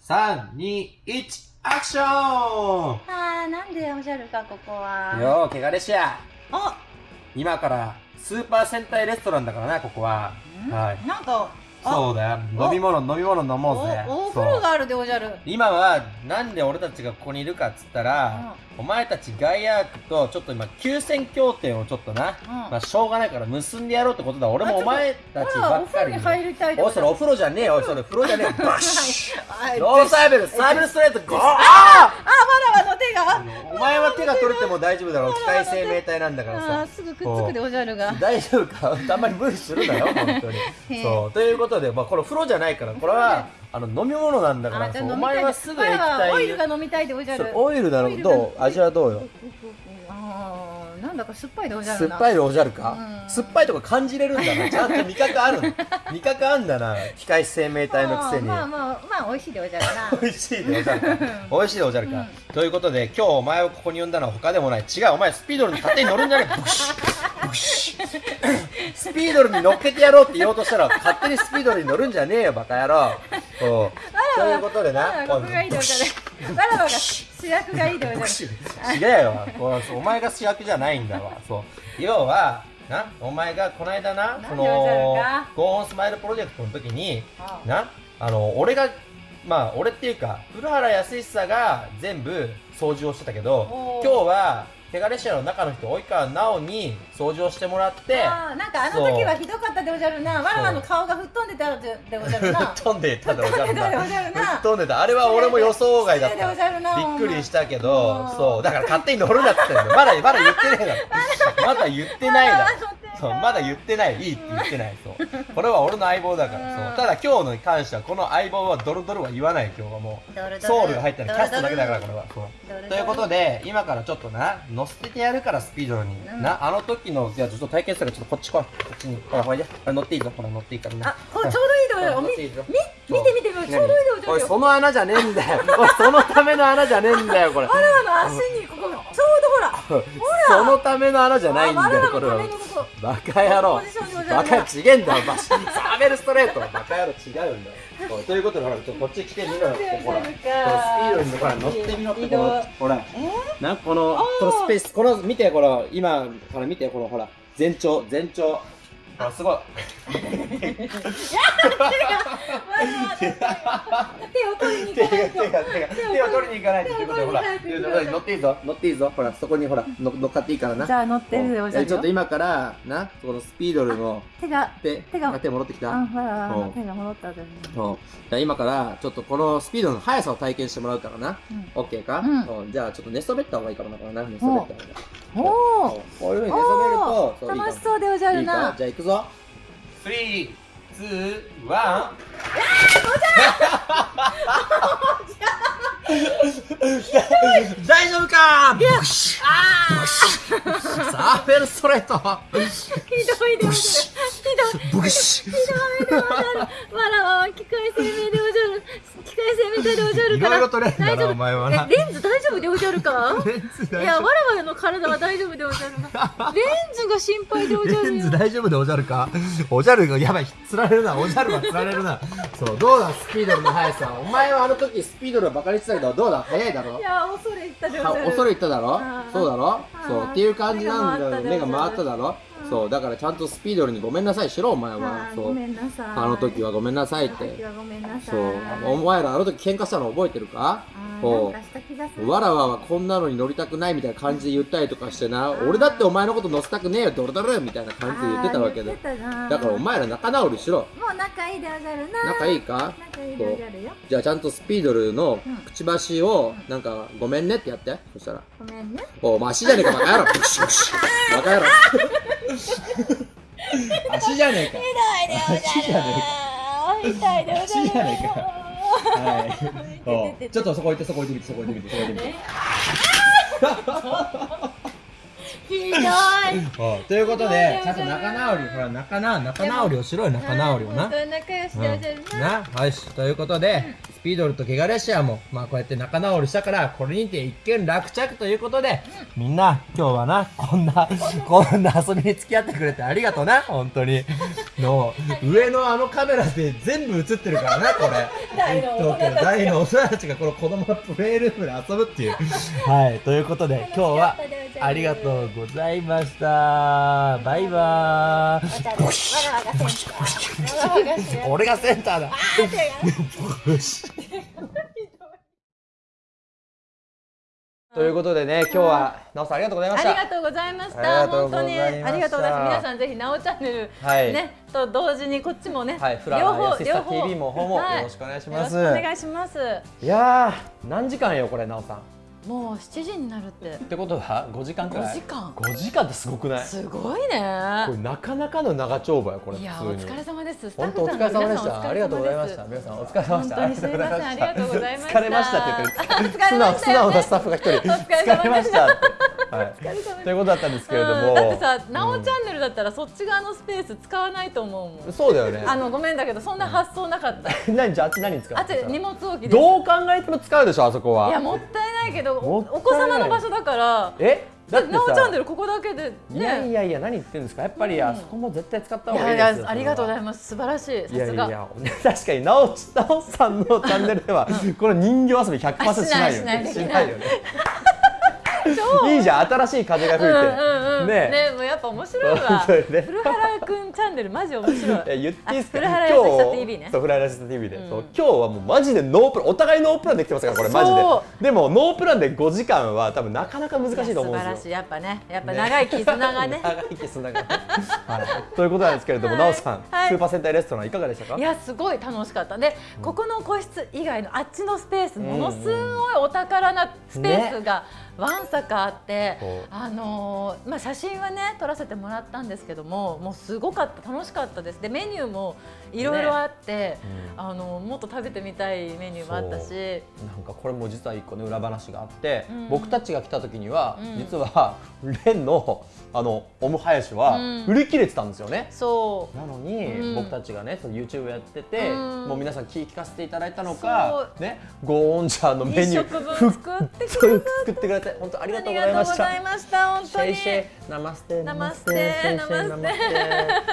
3、2、1、アクション！あーなんでおじゃるかここは？よー、けがれしや。あ！今からスーパー戦隊レストランだからな、ここは。ん？はい。なんかあそうだよ。お飲み物、飲み物飲おもうぜ。お風そう呂があるでおじゃる今は、なんで俺たちがここにいるかっつったら、お前たちガイアークとちょっと今、休戦協定をちょっとな、うんまあしょうがないから結んでやろうってことだ。俺もお前たちばっかりに。風呂に入りたいでおい、それお風呂じゃねえよ。おいそれ風呂じゃねえよ。バシッはいノーサーベル、サーベルストレート、ゴーあわらわの手が。お前は手が取れても大丈夫だろう。機械生命体なんだからあさー。すぐくっつくでおじゃるが。大丈夫か？あんまり無理するなよ、本当に。そう。ということで、まあ、これ風呂じゃないから、これは、あの、飲み物なんだから、お前はすぐ液体オイルが飲みたいでおじゃる。オイルだろオイルがどう味はどうよ？あー。なんだか酸っぱいでおじゃるな酸っぱいでおじゃるか？うん酸っぱいとか感じれるんだな。ちゃんと味覚あるの。味覚あんだな。機械生命体のくせに。まあまあまあ美味しいでおじゃるな 美味しいでおじゃるか。美味しいでおじゃるか。ということで、今日お前をここに呼んだのは他でもない。違う、お前スピードルに勝手に乗るんじゃねえ。ブシッブシッ スピードルに乗っけてやろうって言おうとしたら、勝手にスピードルに乗るんじゃねえよ、バカ野郎。そう。ということでな。わらわここがいいでおじゃるわらわが主役がいいでおじゃる違うよ。お前が主役じゃないんだわ。そう。要はなお前がこの間なそのかゴーンスマイルプロジェクトの時にあなあの俺がまあ俺っていうか古原康久が全部掃除をしてたけど今日は手軽シアの中の人及川直に掃除をしてもらってあーなんかあの時はひどかったでおじゃるな。わらわの顔が吹っ飛んでたでおじゃるな。吹っ飛んでたでおじゃるな。吹っ飛んでた。あれは俺も予想外だった。びっくりしたけうどん。そう。だから勝手に乗るなって言ってんだよ。まだまだ言ってねえだろ。まだ言ってないだろそうまだ言ってないいいって言ってないそう。これは俺の相棒だからそう。ただ今日のに関してはこの相棒はドロドロは言わない今日はもう。ドルドルソウルが入ったらキャストだけだからこれはそう。ということで今からちょっとな乗せてやるからスピードに、うん。なあの時のいやちょっと体験したからちょっとこっち来い。こっちに。ほらほいであ乗っていいぞ。ほら乗っていいから。な。あこれちょうどいいでおじゃるおみ乗って見て見てちょうどいい。でおじゃるよおいその穴じゃねえんだよ。おいそのための穴じゃねえんだよこれ。わらわの足にこ そのための穴じゃないんだよこれは。バカ野郎。バカちげえんだよバシサーベルストレート。バカ野郎違うんだよ。ということでほらちょっとこっち来てみろよほら。このスピードにほら乗ってみろってこのほら。え？なこのこのスペースこの見てこの今から見てこのほら全長全長あすごい。手を取りに手が手を取りに行かないと。手を取りに行かないと乗っていいぞ乗っていいぞほらそこにほら乗乗っかっていいからな。じゃあ乗ってるよえちょっと今からなこのスピードルの手が手手があ手戻ってきた。あほらう。ん手が戻ったじゃあ今からちょっとこのスピードの速さを体験してもらうからな。うん。オッケーか、じゃあちょっと寝そべった方がいいかもな寝そべった方がいいおそう。こういうふうに寝そべると楽しそうでおじゃるな。じゃあ行くぞ3、2、1 大丈夫か？ブシあサーフェルストレート。ーひどいでおじゃるひどい。ブシ。ひどいでわらわは機械生命でおじゃる機械生命体でおじゃるいから。ろいろ取れんだ大丈夫。なお前はな。えレンズ大丈夫でおじゃるか？レンズいやわらわの体は大丈夫。でおじゃるなレンズが心配でおじゃるよ。レンズ大丈夫でおじゃるか？おじゃるがやばいつられるな。おじゃるはつられるな。そうどうだ？スピードルの速さ。お前はあの時スピードルをバカにしてたけどどうだ？速いだろ？いや恐れ入ったでおじはゃる。恐れ入っただろ？そうだろ？そうっていう感じなんだよ目目がが回ったただろだろ？そうだからちゃんとスピードルにごめんなさいしろお前は。そう。あーごめんなさい。あの時はごめんなさいって。そう。お前らあの時喧嘩したの覚えてるか？そう。わらわはこんなのに乗りたくないみたいな感じで言ったりとかしてな俺だってお前のこと乗せたくねえよドロドロみたいな感じで言ってたわけ。でだからお前ら仲直りしろ。もう仲いいでおじゃるな。仲いいか？じゃあちゃんとスピードルのうんくちばしをなんかごめんねってやって。そしたら。ごめんね。おお前足じゃねえかバカ野郎。バカ野郎 足じゃねえか。足じゃね痛いでおじゃる足じゃねえか。はい。ちょっとそこ行ってそこ行ってみてそこ行ってみてそこ行ってみてひどい。おということでちゃんと仲直りほら仲直仲直りをしろよ仲直りをな。仲良しでおじゃるななよしということでスピードルとゲガレシアも、まあこうやって仲直りしたから、これにて一件落着ということで、みんな、今日はな、こんな、こんな遊びに付き合ってくれてありがとうな、本当に。の、上のあのカメラで全部映ってるからな、これ。大の大人たちが大の大人たちがこの子供のプレイルームで遊ぶっていう。はい、ということで、今日はありがとうございました。バイバーイ。俺がセンターだ。ということでね、今日は、なおさんありがとうございました。ありがとうございました。本当にありがとうございます。皆さんぜひなおチャンネル、はいねと同時にこっちもね、はい、フラワーやシスタ TV も方もよろしくお願いします。よろしくお願いします。いやー、何時間よ、これ、なおさん。もう7時になるってってことは、5時間くらい？5時間5時間ってすごくない？すごいね。これなかなかの長丁場よ、これ、いや。お疲れ様です。スタッ本当お疲れ様でした。ありがとうございました。皆さんお疲れ様でした。本当にすいませんありがとうございました疲れましたって言ってる。疲れましたよね素直なスタッフが一人。疲れました。はい。ということだったんですけれどうん。も。だってさ、なおチャンネルだったらそっち側のスペース使わないと思うもん。そうだよね。あのごめんだけどそんな発想なかった。何じゃああっち何に使うの？あと荷物置き。どう考えても使うでしょあそこは。いやもったいないけどお子様の場所だから。え？だってなおチャンさネルここだけでね。いやいやいや何言ってるんですか？やっぱりあそこも絶対使った方いがいいですよやいやありがとうございまます。素晴らしい。さすが。いや確かになおなおさんのチャンネルでは この人形遊び100%しないよね。あしない。しないよねいいじゃん新しい風が吹いて、うんうんうん。ねねもうやっぱ面白いわ。ね。古原くんチャンネルマジ面白い。え言っていいですか？あ古原やさきさ TV ね。そう古原やさきさ TV で、うん。そう今日はもうマジでノープラン。お互いノープランできてますからこれマジそで。でもノープランで5時間は多分なかなか難しいと思うんですよ。素晴らしい。やっぱね。やっぱ長い絆がね。長い絆が、はい、ということなんですけれども、はい。なおさん、はい。スーパー戦隊レストランいかがでしたか？いやすごい楽しかった。で、ここの個室以外のあっちのスペースものすごいお宝なスペースがわんさかあって、あのーまあ写真はね撮らせてもらったんですけどももうすごかった楽しかったです。でメニューもいろいろあって、うん。あのもっと食べてみたいメニューもあったし。なんかこれも実は一個ね裏話があって、うん。僕たちが来た時には、うん。実はレンのあのオムハヤシはうん。売り切れてたんですよね。そなのに、うん。僕たちがねその YouTube やってて、うん。もう皆さん聞聞かせていただいたのかねゴーンジャーのうメニュー作ってくださそう。作ってくれて本当ありがとうございました。ありがとうござい。ました。本当に。シェイシェイ。ナマステ。ナマステ。ナマステ。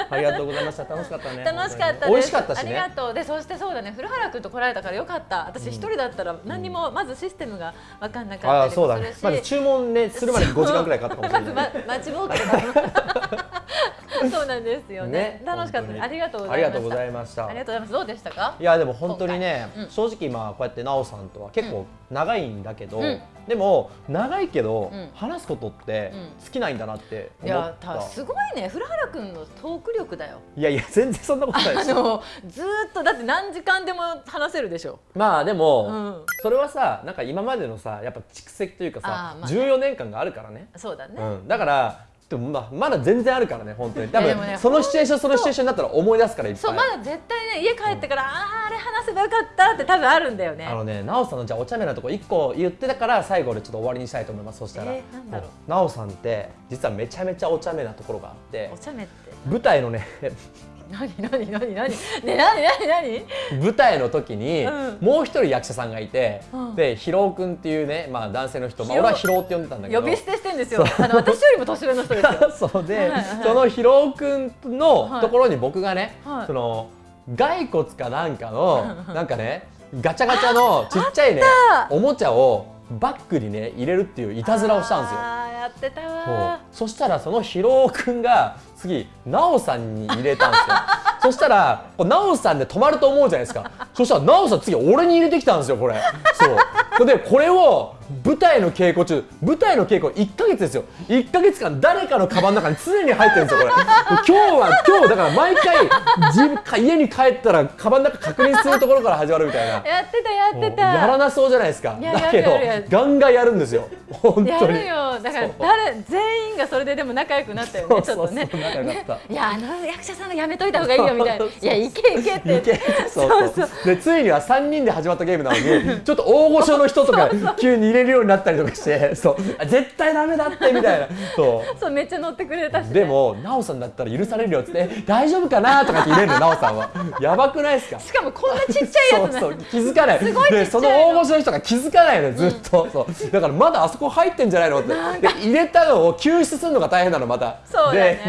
ありがとうございました。楽しかったね。楽しかったです。美味しかったしありがねとう。で、そしてそうだね、古原君と来られたからよかった。私一人だったら何にもまずシステムが分かんなかったあありそうだね。もするし。まず注文ねするまでに5時間くらいかかったかもしれない。まずま待ちぼうけた そうなんですよね。楽しかった。ありがとうございました。ありがとうございましたありがとうございます。どうでしたか？いやでも本当にね、うん正直まあこうやって奈緒さんとは結構長いんだけど、うんでも長いけど、うん話すことってうん尽きないんだなってい思った、やたすごいね。古原君のトーク力だよ。いやいや全然そんなことないですよあのずーっとだって何時間でも話せるでしょ。まあでも、うんそれはさなんか今までのさやっぱ蓄積というかさあ、ーまあ14年間があるからね、そうだね。うん、だからでもまあまだ全然あるからね本当に。多分、そのシチュエーションそのシチュエーションになったら思い出すからいっぱい。そうまだ絶対ね家帰ってから、あああれ話せばよかったって多分あるんだよね。あのね、なおさんのじゃあお茶目なとこ一個言ってたから最後でちょっと終わりにしたいと思います。そしたら、えーなんだろう。なおさんって実はめちゃめちゃお茶目なところがあって。お、茶目って。舞台のね何何何何ね何何何舞台の時に、もう一人役者さんがいて、うんでひろうくんっていうねまあ男性の人、まあ俺はひろうって呼んでたんだけど。呼び捨てしてんですよ。あの私よりも年上の人ですよ。そうで、はいはいそのひろうくんのところに僕がね、はいその骸骨かなんかのなんかねガチャガチャのちっちゃいねおもちゃをバッグにね入れるっていういたずらをしたんですよ。やってたそう。わ。そしたらそのヒロくんが次奈緒さんに入れたんですよ。そしたら奈緒さんで止まると思うじゃないですか。そしたらなおさん次俺に入れてきたんですよこれ。そう。でこれを舞台の稽古中舞台の稽古1ヶ月ですよ。1ヶ月間誰かのカバンの中に常に入ってるんですよこれ。今日は今日だから毎回自分か家に帰ったらカバンの中確認するところから始まるみたいな。やってたやってた。やらなそうじゃないですか。だけどガンガンやるんですよ。本や当に。るよ。だから誰全員がそれででも仲良くなったよね。ちょっとね。そうそう仲良かった。いやあの役者さんがやめといた方がいいよみたいな。いやいけいけって。いけ。そうそうでついには3人で始まったゲームなのに ちょっと大御所の人とか急に入れるようになったりとかしてそう。あ絶対ダメだってみたいな。そう。そうめっちゃ乗ってくれたし、ね、でも奈緒さんだったら許されるよっつって「大丈夫かな?」とかって入れるの奈緒さんは。やばくないですか？しかもこんなちっちゃいやつな そうそう気づかない。すごいでその大御所の人が気づかないのよずっと、そう。だからまだあそこ入ってんじゃないのって。で入れたのを救出するのが大変なのまた。そうだね。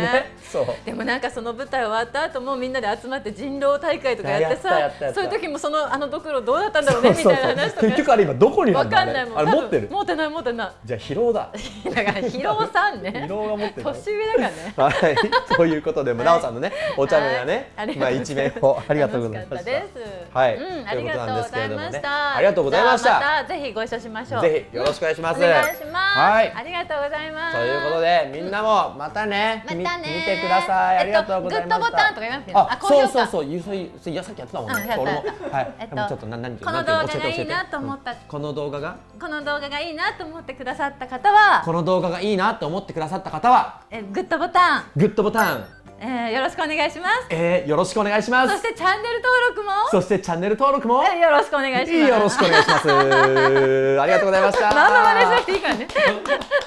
でそう。でもなんかその舞台終わった後もみんなで集まって人狼大会とかやってさそういう時もそのあのドクロどうだったんだろうねみたいな話とか。結局あれ今どこにあわかんないもん。あれ持ってる？持ってない持ってない。じゃあ疲労だ。だから疲労さんね。疲労が持ってる。年上だからね。はい、ということで、もうはい。奈緒さんのね、お茶目なね、まあ一面をありがとうございました。はい。うん、ありがとうございました。ありがとうございました。またぜひご一緒しましょう。ぜひよろしくお願いします。お願いします。はい。ありがとうございます。ということで、みんなもまたね、みまたね。見てください。ありがとうございました。えっとグッドボタンとか言いいの？ああ、高評価。そうそうそう、ゆそい、そいやさっきやってたもんね。俺もはい。えっとちょっとな何この動画がいいなと思った。うん。この動画が？この動画がいいなと思ってくださった方は。この動画がいいなと思ってくださった方は？えグッドボタン、グッドボタン、えー、よろしくお願いします。えー、よろしくお願いします。そしてチャンネル登録も？そしてチャンネル登録も？えよろしくお願いします。よろしくお願いします。ありがとうございました。何の真似し なくていいからね。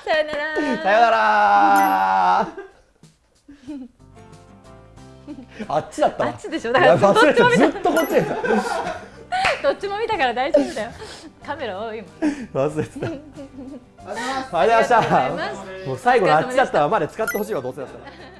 さよならさよなら。あっちだったわ。あっちでしょ？だからどっちも見たずっとこっちで どっちも見たから大丈夫だよカメラ多いもん忘れてた。ありがとうございました。もう最後のあっちだったわまで使ってほしいわどうせだったら。